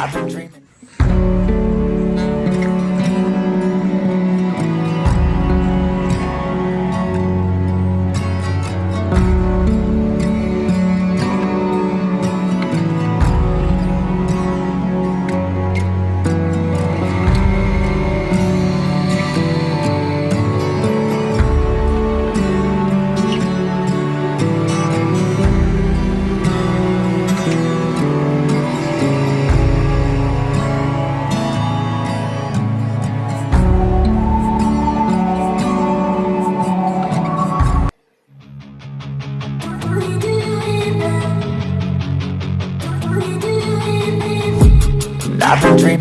I've been dreaming. I've been dreaming.